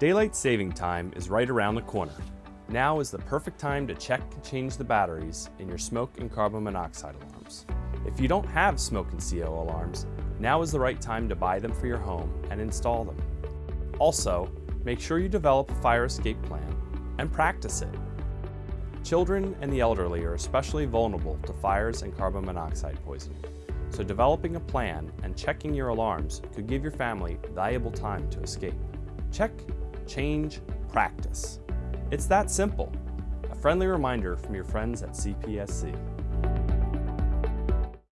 Daylight saving time is right around the corner. Now is the perfect time to check and change the batteries in your smoke and carbon monoxide alarms. If you don't have smoke and CO alarms, now is the right time to buy them for your home and install them. Also, make sure you develop a fire escape plan and practice it. Children and the elderly are especially vulnerable to fires and carbon monoxide poisoning, so developing a plan and checking your alarms could give your family valuable time to escape. Check, change, practice. It's that simple. A friendly reminder from your friends at CPSC.